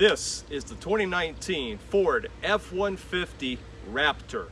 This is the 2019 Ford F-150 Raptor.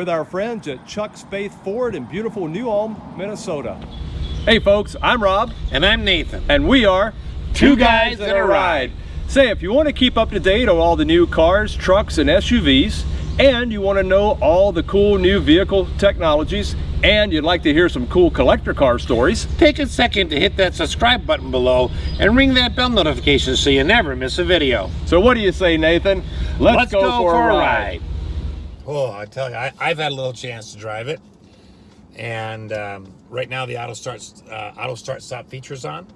With our friends at Chuck Spaeth Ford in beautiful New Ulm, Minnesota. Hey folks, I'm Rob. And I'm Nathan. And we are Two Guys and a Ride. Say, if you want to keep up to date on all the new cars, trucks, and SUVs, and you want to know all the cool new vehicle technologies, and you'd like to hear some cool collector car stories, Take a second to hit that subscribe button below and ring that bell notification so you never miss a video. so what do you say, Nathan? Let's, go, for, a ride. Oh, I tell you, I, I've had a little chance to drive it, and um, right now the auto starts uh, auto start stop features on,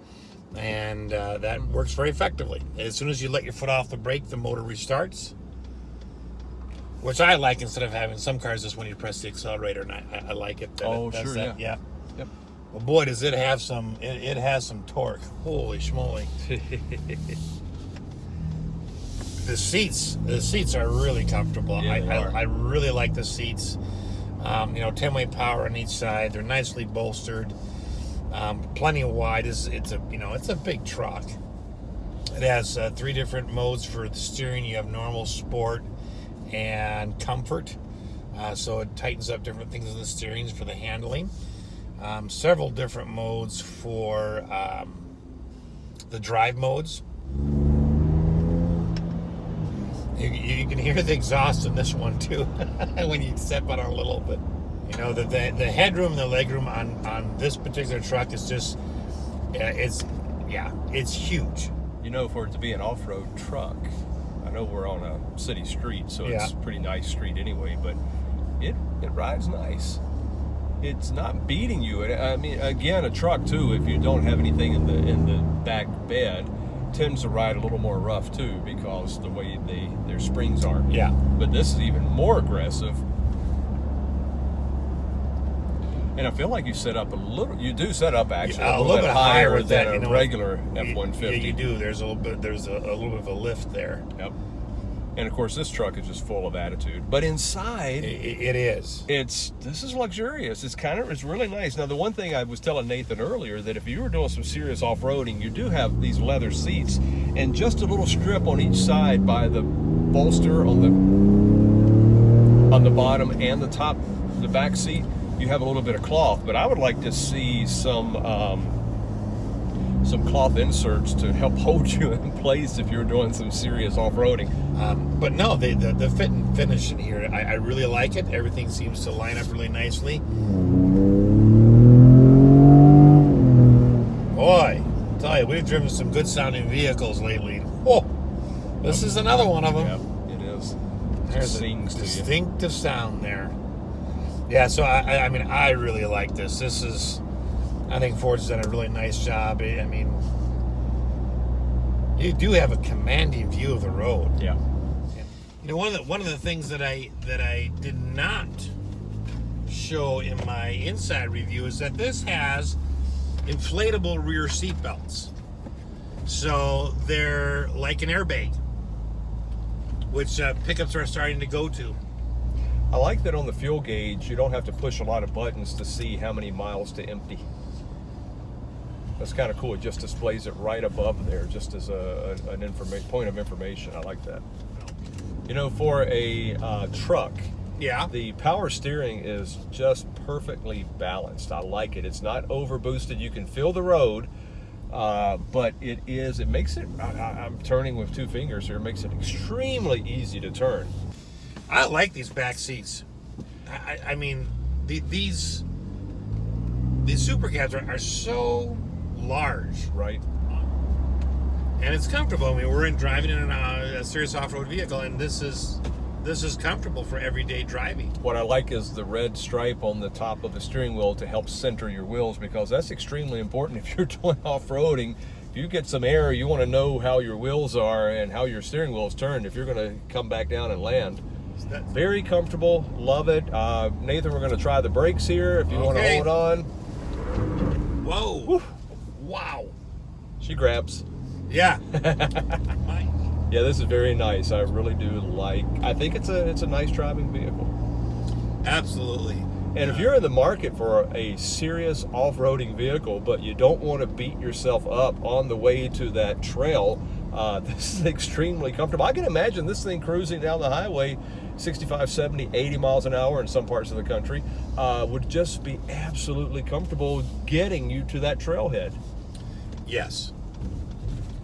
and uh, that works very effectively. As soon as you let your foot off the brake, the motor restarts, which I like instead of having some cars just when you press the accelerator, and I, I, like it. that Oh, it sure, that. yeah. yeah. Yep. Well, boy, does it have some! It, it has some torque. Holy schmoly! the seats the seats are really comfortable. Yeah, I, I. I really like the seats. Um, you know 10 way power on each side. They're nicely bolstered. Um, plenty of wide. It's, it's a you know it's a big truck. It has uh, three different modes for the steering. You have normal sport and comfort. Uh, so it tightens up different things in the steering for the handling. Um, several different modes for um, the drive modes you, you can hear the exhaust in this one too when you step on it a little bit. You know, the, the, the headroom and the legroom on, on this particular truck is just, uh, it's, yeah, it's huge. You know, for it to be an off-road truck, I know we're on a city street, so it's Yeah. a pretty nice street anyway, but it it rides nice. It's not beating you. I mean, again, a truck too. If you don't have anything in the in the back bed, tends to ride a little more rough too because the way they their springs are. Yeah. But this is even more aggressive. And I feel like you set up a little. You do set up actually a little bit higher with than that, a regular F one fifty. Yeah, you do. There's a little bit, there's a, a little bit of a lift there. Yep. And of course, this truck is just full of attitude. But inside, it is. it's this is luxurious. It's kind of it's really nice. Now, the one thing I was telling Nathan earlier that if you were doing some serious off-roading, you do have these leather seats and just a little strip on each side by the bolster on the on the bottom and the top, the back seat. You have a little bit of cloth, but I would like to see some. Um, some cloth inserts to help hold you in place if you're doing some serious off-roading. Um, but no, the, the, the fit and finish in here, I, I really like it. Everything seems to line up really nicely. Boy, I tell you, we've driven some good sounding vehicles lately. Oh, this is another one of them. Yep, it is. There's a sings to you. distinctive sound there. Yeah, so I- I mean, I really like this. This is, I think Ford's done a really nice job. I mean, you do have a commanding view of the road. Yeah. You know, one of the one of the things that I that I did not show in my inside review is that this has inflatable rear seat belts. So they're like an airbag, which uh, pickups are starting to go to. I like that on the fuel gauge, you don't have to push a lot of buttons to see how many miles to empty. That's kind of cool. It just displays it right above there, just as a, an information point of information. I like that. You know, for a uh, truck, Yeah. the power steering is just perfectly balanced. I like it. It's not over boosted. You can feel the road, uh, but it is. It makes it. I, I'm turning with two fingers here. It makes it extremely easy to turn. I like these back seats. I, I- I mean, the, these these super cabs are, are so large Right. and it's comfortable. I mean, we're in driving in a, a serious off-road vehicle, and this is this is comfortable for everyday driving. What I like is the red stripe on the top of the steering wheel to help center your wheels because that's extremely important if you're doing off-roading. If you get some air, you want to know how your wheels are and how your steering wheel is turned if you're going to come back down and land. That- Very comfortable, love it. Uh, Nathan, we're going to try the brakes here if you want to hold on. Whoa! Wow! She grabs. Yeah. Yeah, this is very nice. I really do like. I think it's a it's a nice driving vehicle. absolutely. And if you're in the market for a serious off-roading vehicle, but you don't want to beat yourself up on the way to that trail, uh, this is extremely comfortable. I can imagine this thing cruising down the highway 65, 70, 80 miles an hour in some parts of the country uh, would just be absolutely comfortable getting you to that trailhead. Yes.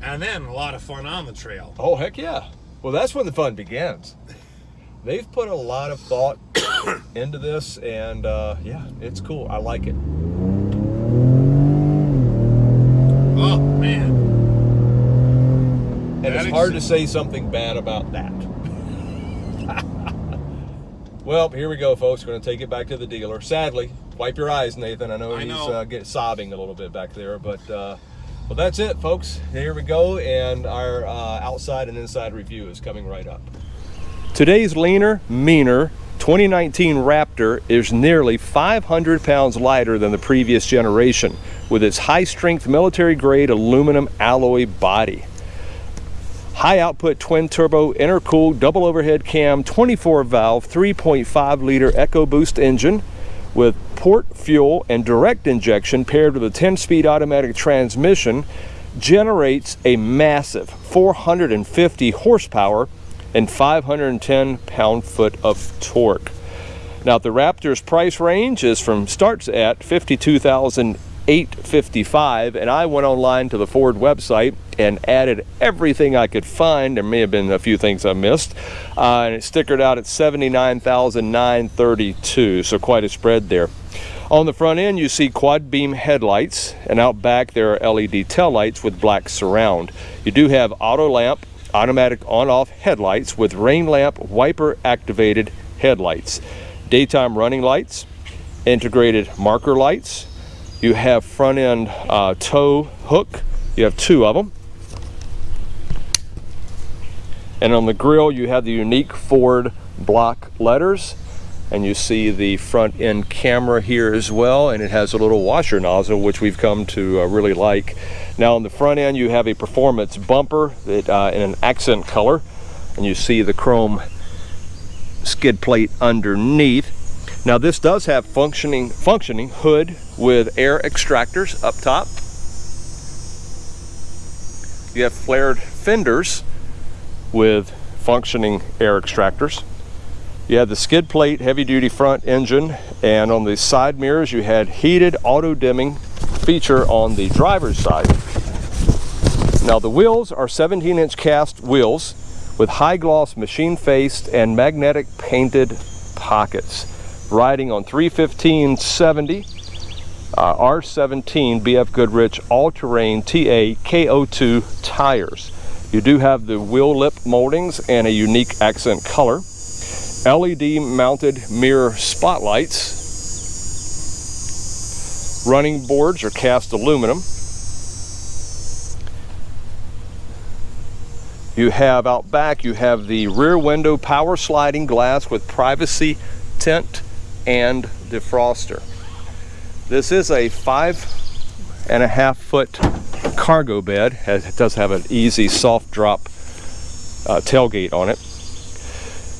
And then a lot of fun on the trail. Oh, heck yeah. Well, that's when the fun begins. They've put a lot of thought into this, and uh, yeah, it's cool. I like it. Oh man. And That it's hard to say something bad about that. well, here we go, folks. We're going to take it back to the dealer. Sadly, wipe your eyes, Nathan. I know I he's know. Uh, get, sobbing a little bit back there, but uh, well, that's it, folks. Here we go, and our uh, outside and inside review is coming right up. Today's leaner, meaner 2019 Raptor is nearly 500 pounds lighter than the previous generation with its high strength military grade aluminum alloy body. High output twin turbo intercooled double overhead cam 24 valve 3.5 liter EcoBoost engine with port fuel and direct injection paired with a 10 speed automatic transmission generates a massive 450 horsepower and 510 pound foot of torque. Now the Raptor's price range is from starts at 52,855 and I went online to the Ford website and added everything I could find. There may have been a few things I missed. Uh, and it stickered out at 79,932, so quite a spread there. On the front end, you see quad beam headlights, and out back there are LED tail lights with black surround. You do have auto lamp, automatic on-off headlights with rain lamp wiper activated headlights. Daytime running lights, integrated marker lights. You have front end uh, tow hook. You have two of them. And on the grill, you have the unique Ford block letters. And you see the front end camera here as well. And it has a little washer nozzle, which we've come to uh, really like. Now on the front end, you have a performance bumper that, uh, in an accent color. And you see the chrome skid plate underneath. Now this does have functioning functioning hood with air extractors up top. You have flared fenders with functioning air extractors. You have the skid plate heavy duty front engine and on the side mirrors you had heated auto dimming feature on the driver's side. Now the wheels are 17 inch cast wheels with high gloss machine faced and magnetic painted pockets. Riding on 31570 uh, R17 BF Goodrich all-terrain TA KO2 tires. You do have the wheel lip moldings and a unique accent color. LED mounted mirror spotlights. Running boards are cast aluminum. You have out back, you have the rear window power sliding glass with privacy tint and defroster. This is a five and a half foot cargo bed. It does have an easy soft drop uh, tailgate on it.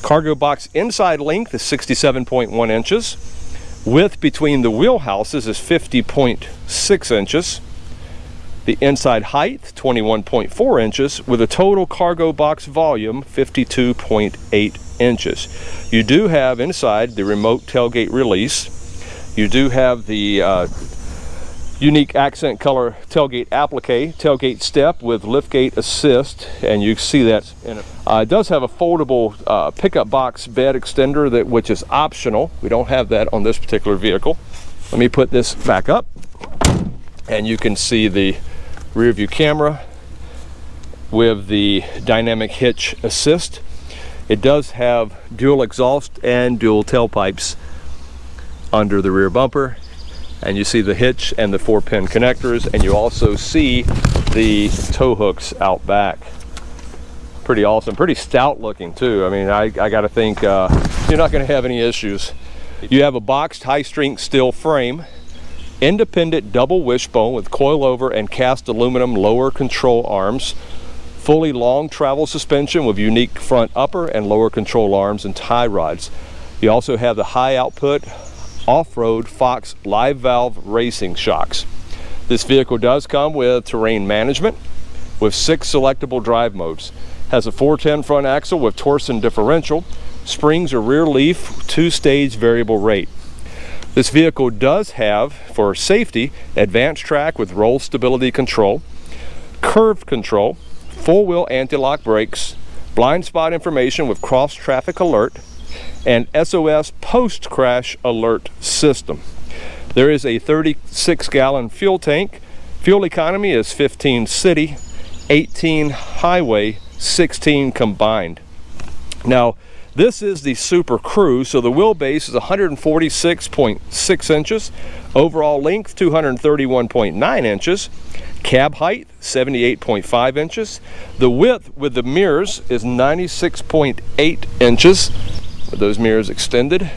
Cargo box inside length is 67.1 inches. Width between the wheelhouses is 50.6 inches. The inside height, 21.4 inches, with a total cargo box volume, 52.8 inches. You do have inside the remote tailgate release. You do have the uh, unique accent color tailgate applique, tailgate step with liftgate assist, and you see that. Uh, it does have a foldable uh, pickup box bed extender that which is optional. We don't have that on this particular vehicle. Let me put this back up, and you can see the rear view camera with the dynamic hitch assist. It does have dual exhaust and dual tailpipes under the rear bumper and you see the hitch and the four pin connectors and you also see the tow hooks out back pretty awesome. Pretty stout looking too. I mean, I, I got to think uh, you're not going to have any issues. You have a boxed high-strength steel frame, independent double wishbone with coilover and cast aluminum lower control arms, fully long travel suspension with unique front upper and lower control arms and tie rods. You also have the high output off-road Fox live valve racing shocks. This vehicle does come with terrain management with six selectable drive modes. Has a 410 front axle with Torsen differential, springs or rear leaf, two-stage variable rate. This vehicle does have, for safety, AdvanceTrac with roll stability control, curve control, full wheel anti-lock brakes, blind spot information with cross traffic alert, and SOS post crash alert system. There is a 36 gallon fuel tank. Fuel economy is 15 city, 18 highway, 16 combined. Now, this is the Super Crew, so the wheelbase is 146.6 inches, overall length 231.9 inches, cab height 78.5 inches, the width with the mirrors is 96.8 inches, with those mirrors extended.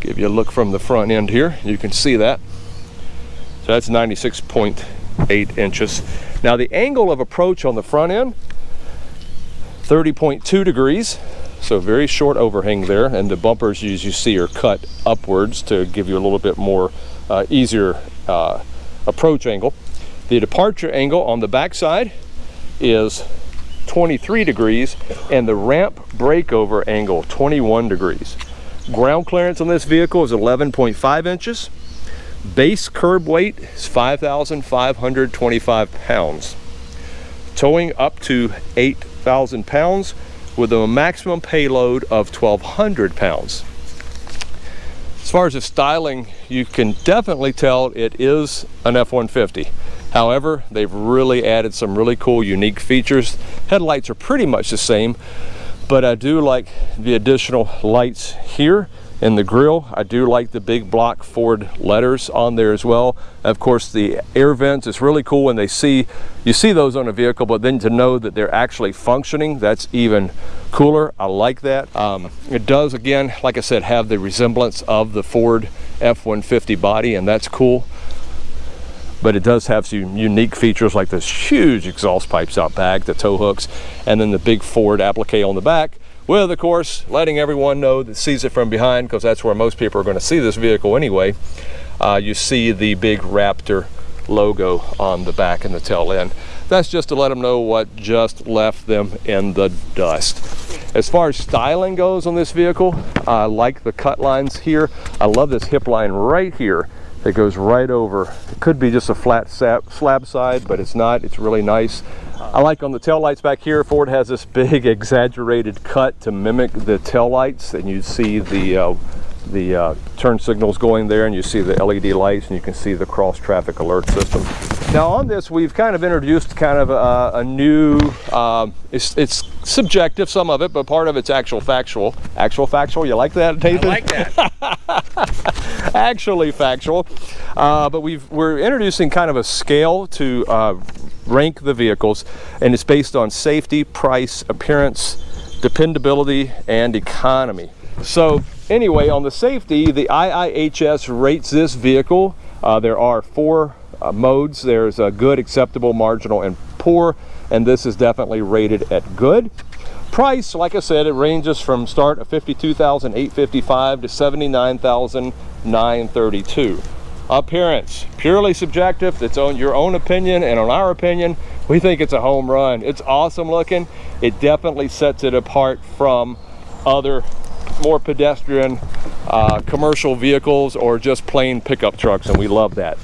Give you a look from the front end here, you can see that. So that's 96.8 inches. Now the angle of approach on the front end, 30.2 degrees, so very short overhang there, and the bumpers, as you see, are cut upwards to give you a little bit more uh, easier uh, approach angle. The departure angle on the backside is 23 degrees, and the ramp breakover angle 21 degrees. Ground clearance on this vehicle is 11.5 inches. Base curb weight is 5,525 pounds. Towing up to 8,000 pounds with a maximum payload of 1,200 pounds. As far as the styling, you can definitely tell it is an F-150. However, they've really added some really cool, unique features. Headlights are pretty much the same, but I do like the additional lights here in the grill. I do like the big block Ford letters on there as well. Of course, the air vents, it's really cool when they see, you see those on a vehicle, but then to know that they're actually functioning, that's even cooler. I like that. Um, it does, again, like I said, have the resemblance of the Ford F-150 body, and that's cool but it does have some unique features like this huge exhaust pipes out back, the tow hooks, and then the big Ford applique on the back, with of course letting everyone know that sees it from behind because that's where most people are going to see this vehicle anyway. Uh, you see the big Raptor logo on the back and the tail end. That's just to let them know what just left them in the dust. As far as styling goes on this vehicle, I like the cut lines here. I love this hip line right here it goes right over. It could be just a flat slab side, but it's not. It's really nice. I like on the tail lights back here, Ford has this big exaggerated cut to mimic the tail lights, and you see the uh, the uh, turn signals going there and you see the LED lights and you can see the cross traffic alert system. Now on this we've kind of introduced kind of a, a new, um, it's, it's, subjective some of it but part of it's actual factual. Actual factual, you like that Nathan? I like that. Actually factual. Uh, but we've, we're introducing kind of a scale to uh, rank the vehicles and it's based on safety, price, appearance, dependability, and economy. So anyway, on the safety, the IIHS rates this vehicle. Uh, there are four uh, modes. There's a good, acceptable, marginal, and poor, and this is definitely rated at good. Price, like I said, it ranges from start of 52,855 to 79,932. Appearance, purely subjective. It's on your own opinion, and on our opinion, we think it's a home run. It's awesome looking. It definitely sets it apart from other more pedestrian uh, commercial vehicles or just plain pickup trucks and we love that.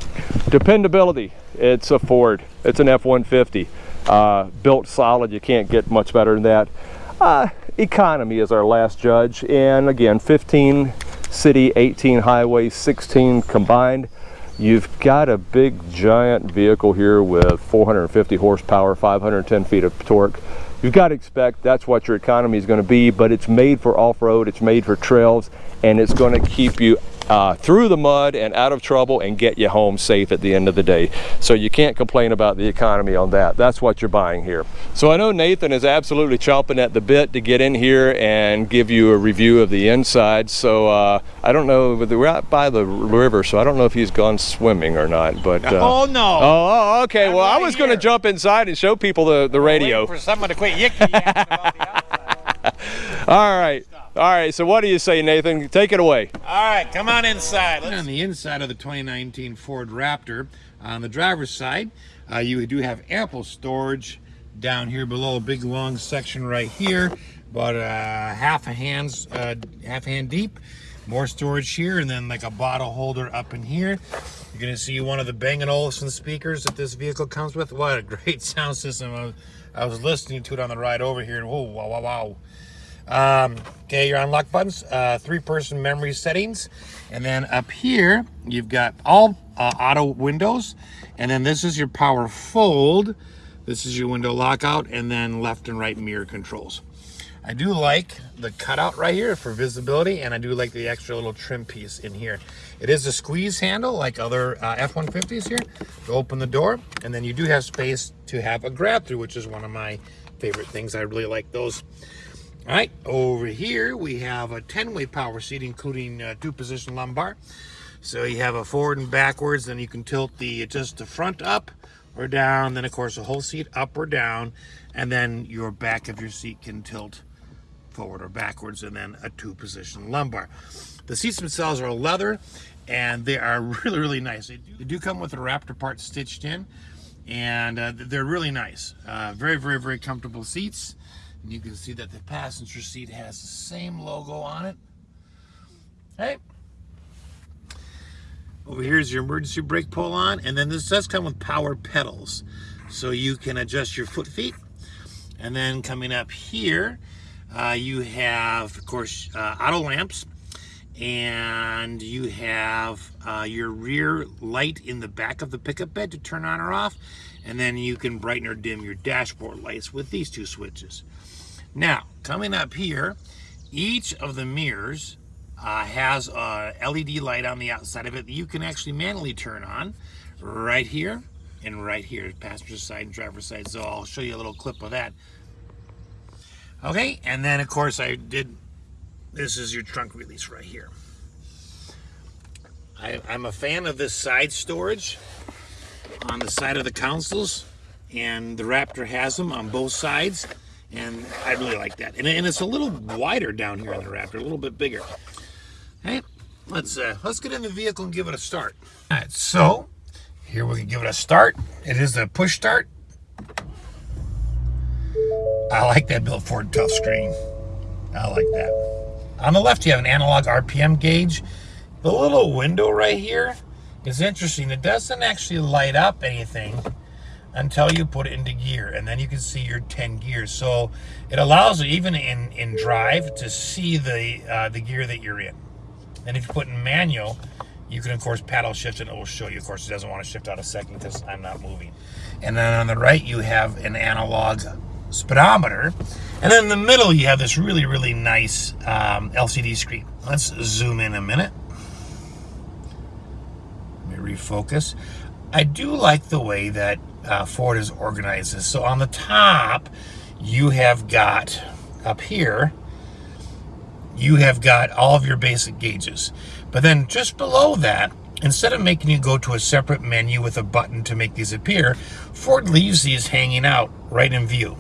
Dependability it's a ford it's an f-150 uh, built solid you can't get much better than that. Uh, economy is our last judge and again 15 city 18 highway 16 combined. You've got a big giant vehicle here with 450 horsepower 510 feet of torque you've got to expect that's what your economy is going to be but it's made for off-road it's made for trails and it's going to keep you uh, through the mud and out of trouble and get you home safe at the end of the day. So you can't complain about the economy on that. That's what you're buying here. So I know Nathan is absolutely chomping at the bit to get in here and give you a review of the inside. So uh, I don't know, we're out by the river, so I don't know if he's gone swimming or not. But uh, oh no! Oh, okay. I'm well, I was going to jump inside and show people the the radio. For someone to quit yicky about the outside. All right. All right. So what do you say, Nathan? Take it away. All right, come on inside. on the inside of the 2019 Ford Raptor, on the driver's side, uh, you do have ample storage down here below a big long section right here, about uh, half a hand's uh, half a hand deep. More storage here, and then like a bottle holder up in here. You're gonna see one of the Bang & Olufsen speakers that this vehicle comes with. What a great sound system! I was, I was listening to it on the ride over here, and whoa, wow, wow, wow. Um, okay, your unlock buttons, uh, three-person memory settings, and then up here you've got all uh, auto windows, and then this is your power fold. This is your window lockout, and then left and right mirror controls. I do like the cutout right here for visibility, and I do like the extra little trim piece in here. It is a squeeze handle like other uh, F-150s here to open the door, and then you do have space to have a grab through, which is one of my favorite things. I really like those. All right, over here we have a 10-way power seat, including uh, two-position lumbar. So you have a forward and backwards, then you can tilt the just the front up or down, then of course the whole seat up or down, and then your back of your seat can tilt forward or backwards, and then a two-position lumbar. The seats themselves are leather, and they are really, really nice. They do, they do come with a Raptor part stitched in, and uh, they're really nice. Uh, very, very, very comfortable seats. And you can see that the passenger seat has the same logo on it. Hey. Over here is your emergency brake pull on, and then this does come with power pedals. So you can adjust your foot feet. And then coming up here, uh, you have, of course, uh, auto lamps, and you have uh, your rear light in the back of the pickup bed to turn on or off, and then you can brighten or dim your dashboard lights with these two switches. Now, coming up here, each of the mirrors uh, has a LED light on the outside of it that you can actually manually turn on right here and right here, passenger side and driver's side. So I'll show you a little clip of that. Okay, and then of course I did, this is your trunk release right here. I, I'm a fan of this side storage on the side of the consoles and the Raptor has them on both sides and I really like that. And, and it's a little wider down here on the Raptor, a little bit bigger. Hey, let's uh, let's get in the vehicle and give it a start. All right, so here we can give it a start. It is a push start. I like that built Ford tough screen. I like that. On the left, you have an analog RPM gauge. The little window right here is interesting. It doesn't actually light up anything until you put it into gear and then you can see your 10 gears. So it allows even in in drive to see the uh, the gear that you're in. And if you put in manual you can of course paddle shift and it will show you. Of course it doesn't want to shift out a second because I'm not moving. And then on the right you have an analog speedometer. And then in the middle you have this really really nice um, LCD screen. Let's zoom in a minute. Let me refocus. I do like the way that uh, Ford is organized this. So on the top, you have got up here, you have got all of your basic gauges. But then just below that, instead of making you go to a separate menu with a button to make these appear, Ford leaves these hanging out right in view.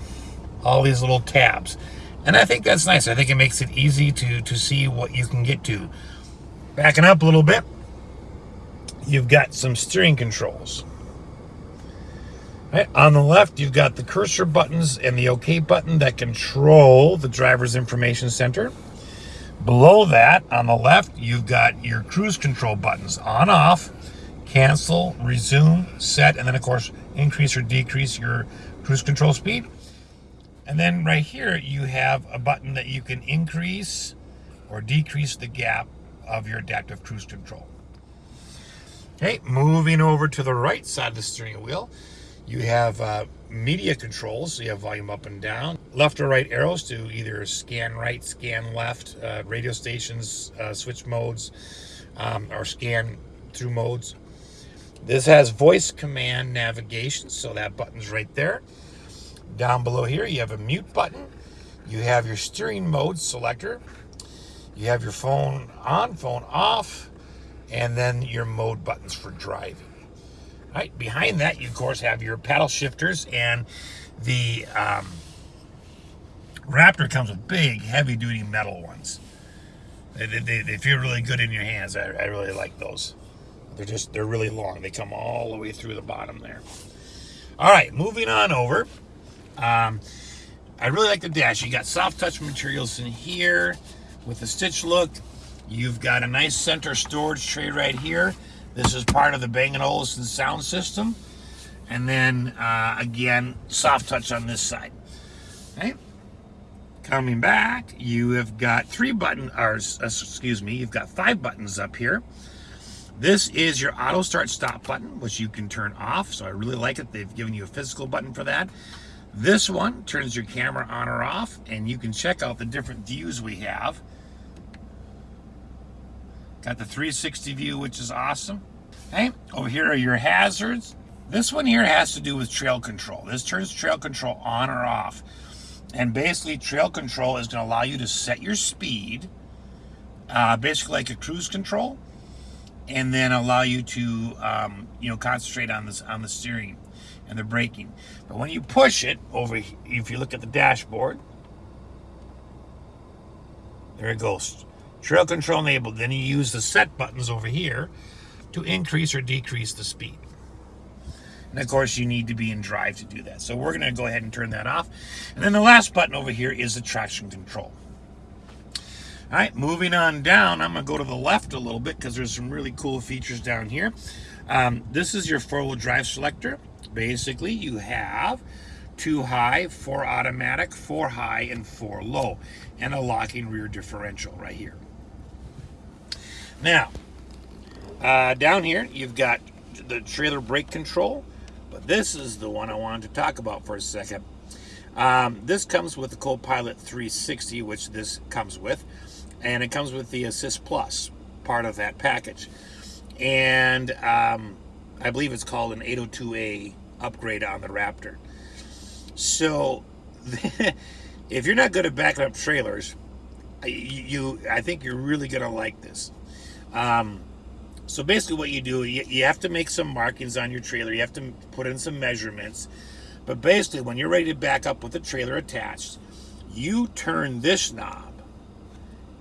All these little tabs. And I think that's nice. I think it makes it easy to, to see what you can get to. Backing up a little bit, you've got some steering controls. Right, on the left, you've got the cursor buttons and the OK button that control the driver's information center. Below that, on the left, you've got your cruise control buttons on, off, cancel, resume, set, and then, of course, increase or decrease your cruise control speed. And then right here, you have a button that you can increase or decrease the gap of your adaptive cruise control. Okay, moving over to the right side of the steering wheel, you have uh, media controls. So you have volume up and down, left or right arrows to either scan right, scan left, uh, radio stations, uh, switch modes. um, or scan through modes. This has voice command navigation, so that button's right there. Down below here, you have a mute button. You have your steering mode selector. You have your phone on, phone off, and then your mode buttons for driving. Right, behind that, you of course have your paddle shifters and the um, Raptor comes with big, heavy-duty metal ones. They, they, they, feel really good in your hands. I, I really like those. They're just, they're really long. They come all the way through the bottom there. All right, moving on over. Um, I really like the dash. You got soft touch materials in here with the stitch look. You've got a nice center storage tray right here. This is part of the Bang & Olufsen sound system. And then, uh, again, soft touch on this side. Okay. Coming back, you have got three buttons, or uh, excuse me, you've got five buttons up here. This is your auto start stop button, which you can turn off. So I really like it. They've given you a physical button for that. This one turns your camera on or off, and you can check out the different views we have. Got the 360 view, which is awesome. Okay, over here are your hazards. This one here has to do with trail control. This turns trail control on or off. And basically, trail control is going to allow you to set your speed, uh, basically like a cruise control, and then allow you to, um, you know, concentrate on this on the steering and the braking. But when you push it over, if you look at the dashboard, there it goes. Trail control enabled. Then you use the set buttons over here to increase or decrease the speed. And of course, you need to be in drive to do that. So we're going to go ahead and turn that off. And then the last button over here is the traction control. All right, moving on down, I'm going to go to the left a little bit because there's some really cool features down here. Um, this is your four-wheel drive selector. Basically, you have two high, four automatic, four high, and four low, and a locking rear differential right here. Now, uh, down here, you've got the trailer brake control, but this is the one I wanted to talk about for a second. Um, this comes with the Copilot 360, which this comes with, and it comes with the Assist Plus part of that package. And um, I believe it's called an 802A upgrade on the Raptor. So, if you're not good at backing up trailers, you, I think you're really going to like this. Um, so basically what you do, you, have to make some markings on your trailer. You have to put in some measurements. But basically, when you're ready to back up with the trailer attached, you turn this knob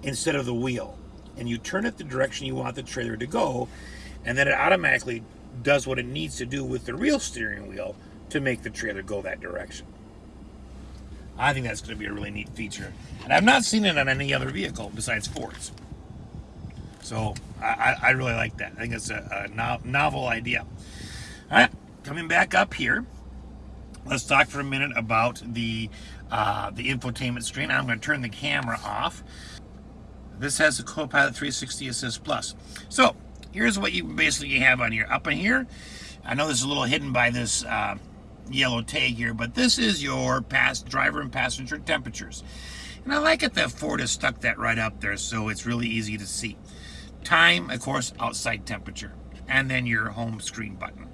instead of the wheel. And you turn it the direction you want the trailer to go. And then it automatically does what it needs to do with the real steering wheel to make the trailer go that direction. I think that's going to be a really neat feature. And I've not seen it on any other vehicle besides Ford's. So I, I really like that. I think it's a, a no, novel idea. All right, coming back up here, let's talk for a minute about the uh, the infotainment screen. I'm going to turn the camera off. This has the Copilot 360 Assist Plus. So here's what you basically have on here. Up in here, I know this is a little hidden by this uh, yellow tag here, but this is your past driver and passenger temperatures. And I like it that Ford has stuck that right up there so it's really easy to see. Time, of course, outside temperature. And then your home screen button.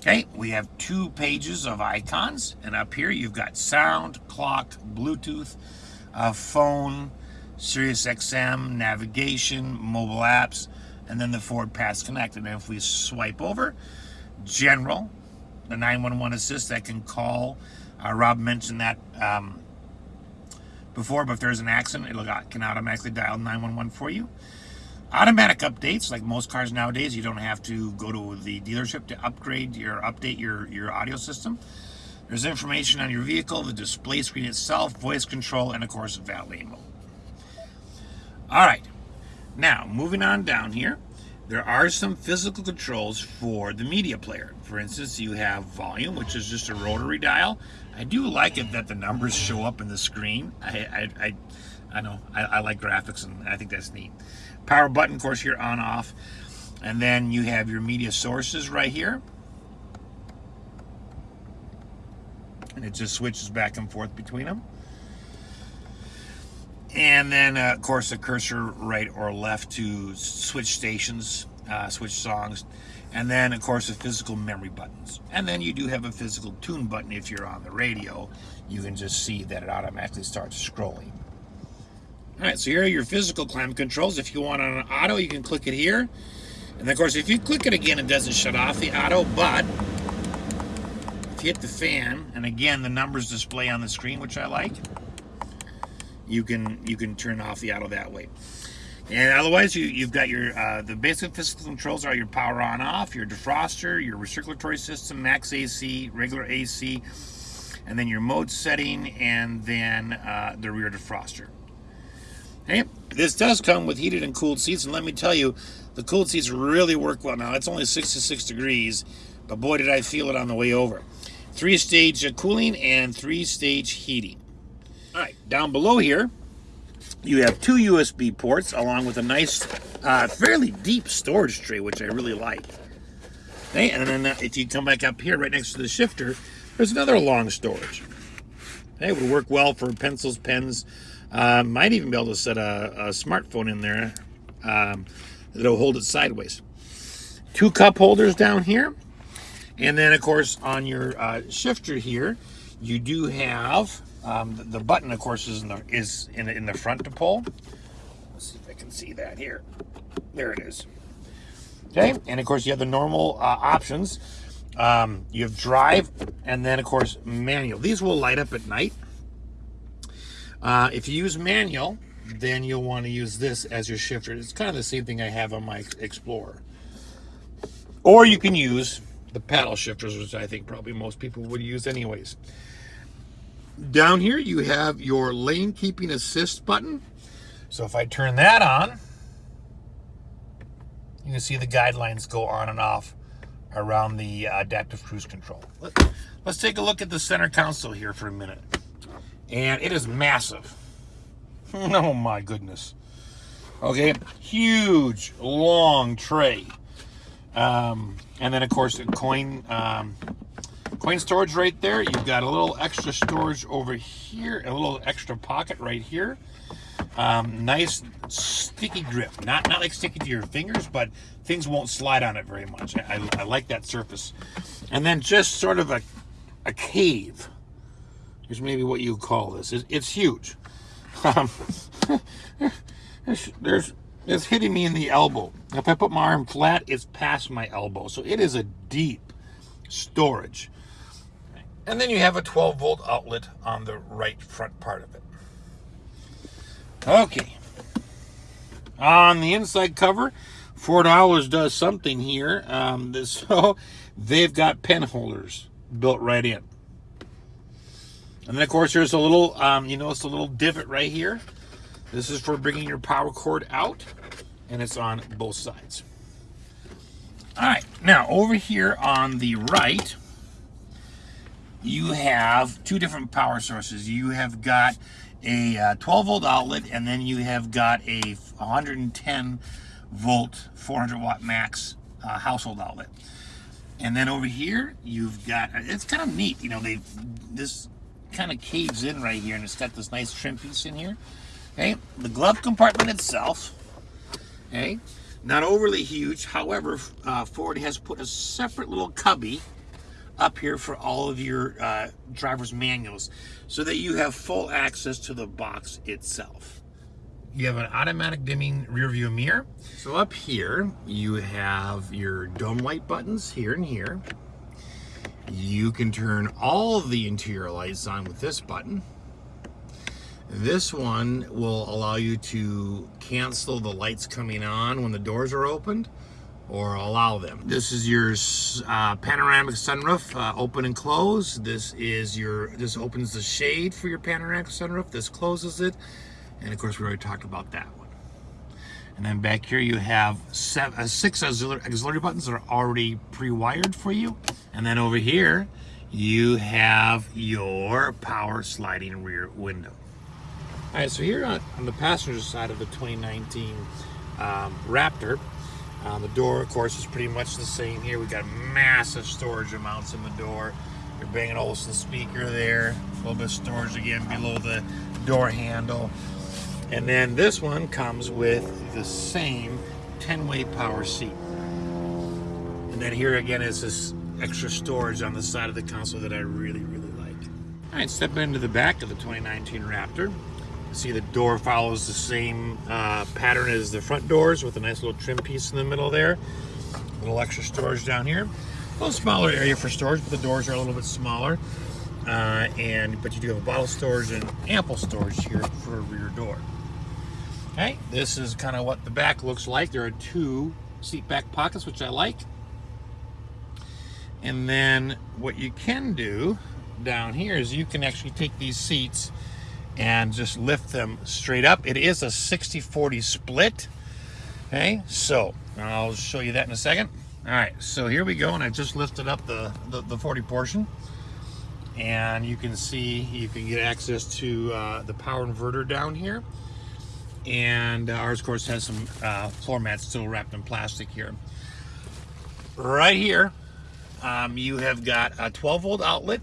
Okay, we have two pages of icons. And up here you've got sound, clock, Bluetooth, uh, phone, Sirius XM, navigation, mobile apps, and then the Ford Pass Connect. And if we swipe over, general, the 911 assist that can call. Uh, Rob mentioned that um, before, but if there's an accident, it can automatically dial 911 for you. Automatic updates, like most cars nowadays, you don't have to go to the dealership to upgrade your update your, your audio system. There's information on your vehicle, the display screen itself, voice control, and of course, valet mode. All right, now moving on down here, there are some physical controls for the media player. For instance, you have volume, which is just a rotary dial. I do like it that the numbers show up in the screen. I, I, I, I know, I, I like graphics and I think that's neat. Power button, of course, here on off. And then you have your media sources right here. And it just switches back and forth between them. And then, uh, of course, a cursor right or left to switch stations, uh, switch songs. And then, of course, the physical memory buttons. And then you do have a physical tune button if you're on the radio. You can just see that it automatically starts scrolling. All right, so here are your physical climate controls. If you want on an auto, you can click it here. And of course, if you click it again, it doesn't shut off the auto, but if you hit the fan, and again, the numbers display on the screen, which I like, you can you can turn off the auto that way. And otherwise, you, you've got your, uh, the basic physical controls are your power on off, your defroster, your recirculatory system, max AC, regular AC, and then your mode setting, and then uh, the rear defroster. Okay, this does come with heated and cooled seats, and let me tell you, the cooled seats really work well. Now, it's only 66 degrees, but boy, did I feel it on the way over. Three-stage cooling and three-stage heating. All right, down below here, you have two USB ports along with a nice, uh, fairly deep storage tray, which I really like. Okay, and then uh, if you come back up here right next to the shifter, there's another long storage. Okay, it would work well for pencils, pens. Uh, might even be able to set a, a smartphone in there um, that'll hold it sideways. Two cup holders down here. And then, of course, on your uh, shifter here, you do have um, the, the, button, of course, is in the is in, in the front to pull. Let's see if I can see that here. There it is. Okay, and of course you have the normal uh, options. Um, you have drive, and then of course manual. These will light up at night. Uh, if you use manual, then you'll want to use this as your shifter. It's kind of the same thing I have on my Explorer. Or you can use the paddle shifters, which I think probably most people would use anyways. Down here, you have your lane keeping assist button. So if I turn that on, you can see the guidelines go on and off around the adaptive cruise control. Let's take a look at the center console here for a minute. And it is massive. oh my goodness. Okay, huge, long tray. Um, and then of course coin um, Coin storage right there. You've got a little extra storage over here, a little extra pocket right here. Um, nice sticky grip. Not not like sticky to your fingers, but things won't slide on it very much. I, I, I like that surface. And then just sort of a, a cave. Here's maybe what you call this. It's, it's huge. Um, there's it's hitting me in the elbow. If I put my arm flat, it's past my elbow. So it is a deep storage. And then you have a 12 volt outlet on the right front part of it. Okay. On the inside cover, Ford always does something here. Um, so they've got pen holders built right in. And then of course there's a little, um, you notice a little divot right here. This is for bringing your power cord out and it's on both sides. All right, now over here on the right, you have two different power sources. You have got a uh, 12 volt outlet and then you have got a 110 volt 400 watt max uh, household outlet. And then over here you've got, it's kind of neat, you know, they this kind of caves in right here and it's got this nice trim piece in here. Okay, the glove compartment itself, okay, not overly huge. However, uh, Ford has put a separate little cubby up here for all of your uh, driver's manuals so that you have full access to the box itself. You have an automatic dimming rear view mirror. So up here, you have your dome light buttons here and here. You can turn all the interior lights on with this button. This one will allow you to cancel the lights coming on when the doors are opened or allow them. This is your uh, panoramic sunroof, uh, open and close. This is your, this opens the shade for your panoramic sunroof. This closes it. And of course, we already talked about that one. And then back here you have seven, uh, six auxiliary, auxiliary buttons that are already pre-wired for you. And then over here, you have your power sliding rear window. All right, so here on, on the passenger side of the 2019 um, Raptor, um, the door, of course, is pretty much the same here. We've got massive storage amounts in the door. Your Bang & Olufsen speaker there. A little bit of storage again below the door handle. And then this one comes with the same 10-way power seat. And then here again is this extra storage on the side of the console that I really, really like. All right, stepping into the back of the 2019 Raptor. See the door follows the same uh, pattern as the front doors with a nice little trim piece in the middle there. A little extra storage down here. A little smaller area for storage, but the doors are a little bit smaller. Uh, and But you do have a bottle storage and ample storage here for a rear door. Okay, this is kind of what the back looks like. There are two seat back pockets, which I like. And then what you can do down here is you can actually take these seats and just lift them straight up. It is a 60-40 split. Okay, so I'll show you that in a second. All right, so here we go, and I just lifted up the, the, the 40 portion. And you can see, you can get access to uh, the power inverter down here. And uh, ours, of course, has some uh, floor mats still wrapped in plastic here. Right here, um, you have got a 12 volt outlet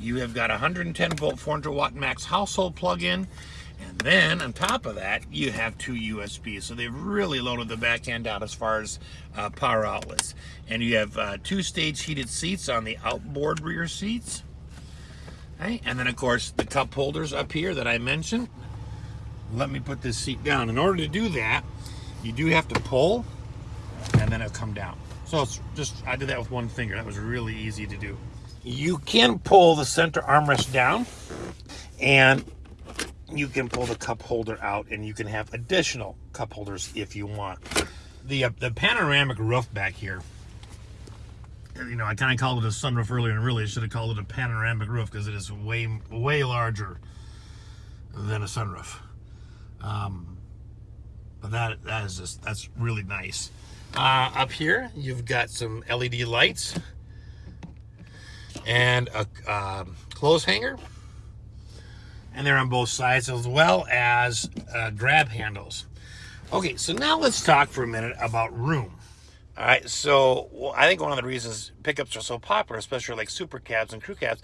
you have got a 110 volt 400 watt max household plug-in and then on top of that you have two USBs so they've really loaded the back end out as far as uh, power outlets. And you have uh, two stage heated seats on the outboard rear seats. Okay and then of course the cup holders up here that I mentioned let me put this seat down in order to do that you do have to pull and then it'll come down so it's just I did that with one finger that was really easy to do you can pull the center armrest down and you can pull the cup holder out and you can have additional cup holders if you want. The, uh, the panoramic roof back here, you know, I kind of called it a sunroof earlier and really I should have called it a panoramic roof because it is way, way larger than a sunroof. Um, but that, that is just, that's really nice. Uh, up here, you've got some LED lights and a um, clothes hanger. And they're on both sides as well as uh, grab handles. Okay, so now let's talk for a minute about room. All right, so well, I think one of the reasons pickups are so popular, especially like super cabs and crew cabs,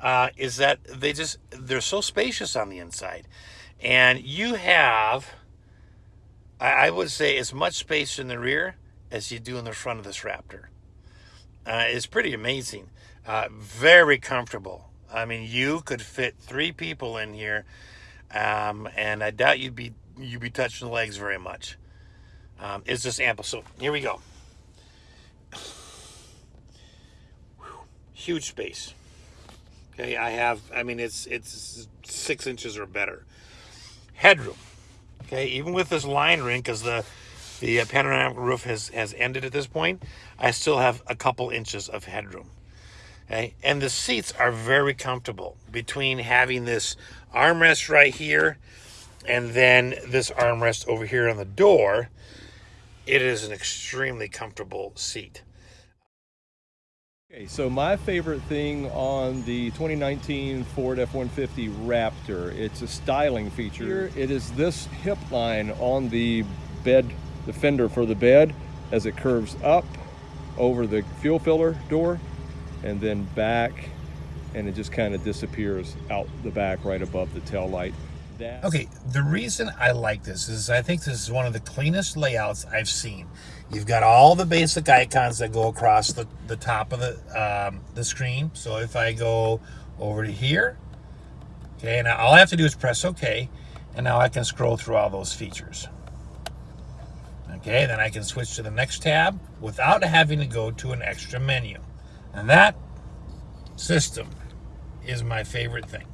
uh, is that they just, they're so spacious on the inside. And you have, I, I would say, as much space in the rear as you do in the front of this Raptor. Uh, it's pretty amazing. Uh, very comfortable. I mean, you could fit three people in here, um, and I doubt you'd be you'd be touching the legs very much. Um, it's just ample. So here we go. Huge space. Okay, I have. I mean, it's it's six inches or better. Headroom. Okay, even with this line ring, because the the uh, panoramic roof has has ended at this point, I still have a couple inches of headroom. Okay, and the seats are very comfortable between having this armrest right here and then this armrest over here on the door. It is an extremely comfortable seat. Okay, so my favorite thing on the 2019 Ford F-150 Raptor, it's a styling feature. It is this hip line on the bed, the fender for the bed, as it curves up over the fuel filler door and then back and it just kind of disappears out the back right above the tail light. Okay, the reason I like this is I think this is one of the cleanest layouts I've seen. You've got all the basic icons that go across the, the top of the, um, the screen. So if I go over to here, okay, and all I have to do is press OK, and now I can scroll through all those features. Okay, then I can switch to the next tab without having to go to an extra menu. And that system is my favorite thing.